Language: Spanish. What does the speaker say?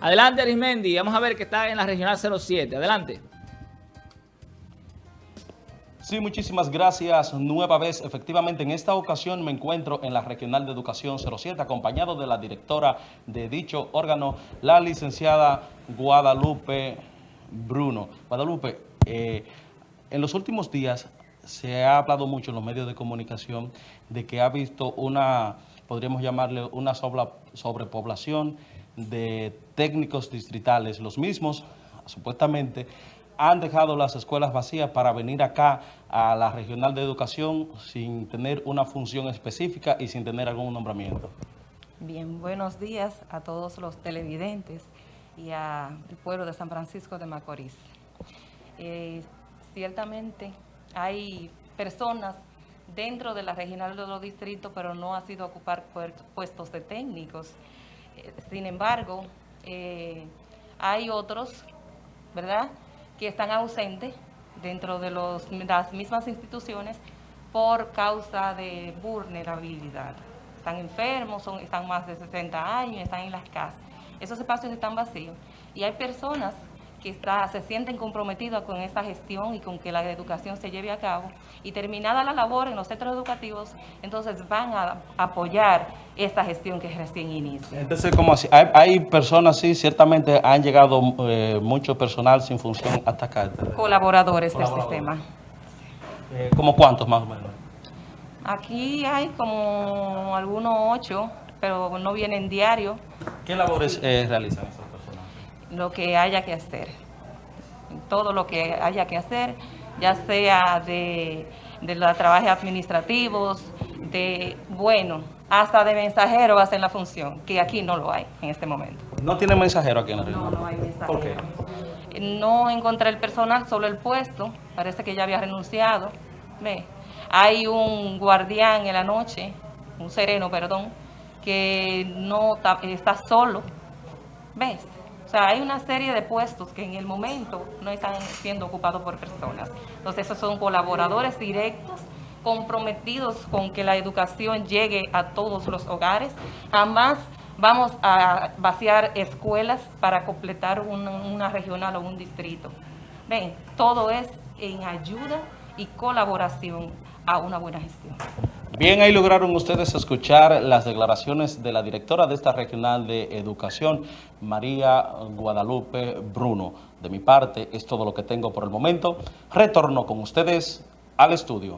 Adelante, Arismendi. Vamos a ver que está en la Regional 07. Adelante. Sí, muchísimas gracias. Nueva vez, efectivamente, en esta ocasión me encuentro en la Regional de Educación 07, acompañado de la directora de dicho órgano, la licenciada Guadalupe Bruno. Guadalupe, eh, en los últimos días se ha hablado mucho en los medios de comunicación de que ha visto una, podríamos llamarle una sobrepoblación de técnicos distritales. Los mismos, supuestamente, han dejado las escuelas vacías para venir acá a la Regional de Educación sin tener una función específica y sin tener algún nombramiento. Bien, buenos días a todos los televidentes y al pueblo de San Francisco de Macorís. Eh, ciertamente hay personas dentro de la regional de los distritos, pero no ha sido ocupar puestos de técnicos. Sin embargo, eh, hay otros, ¿verdad?, que están ausentes dentro de los, las mismas instituciones por causa de vulnerabilidad. Están enfermos, son, están más de 60 años, están en las casas. Esos espacios están vacíos. Y hay personas que está, se sienten comprometidos con esta gestión y con que la educación se lleve a cabo. Y terminada la labor en los centros educativos, entonces van a apoyar esta gestión que recién inicia. Entonces, como así? Hay, personas, sí, ciertamente han llegado eh, mucho personal sin función hasta acá. Colaboradores, del sistema. Eh, ¿Cómo cuántos más o menos? Aquí hay como algunos ocho, pero no vienen diario. ¿Qué labores eh, realizan? Lo que haya que hacer. Todo lo que haya que hacer, ya sea de, de los trabajos administrativos, de, bueno, hasta de mensajero hacen la función, que aquí no lo hay en este momento. ¿No tiene mensajero aquí en la región? No, no hay mensajero. ¿Por qué? No encontré el personal, solo el puesto, parece que ya había renunciado. Ve, hay un guardián en la noche, un sereno, perdón, que no está solo. ¿Ves? O sea, hay una serie de puestos que en el momento no están siendo ocupados por personas. Entonces, esos son colaboradores directos comprometidos con que la educación llegue a todos los hogares. Jamás vamos a vaciar escuelas para completar una, una regional o un distrito. Ven, todo es en ayuda y colaboración a una buena gestión. Bien, ahí lograron ustedes escuchar las declaraciones de la directora de esta regional de educación, María Guadalupe Bruno. De mi parte, es todo lo que tengo por el momento. Retorno con ustedes al estudio.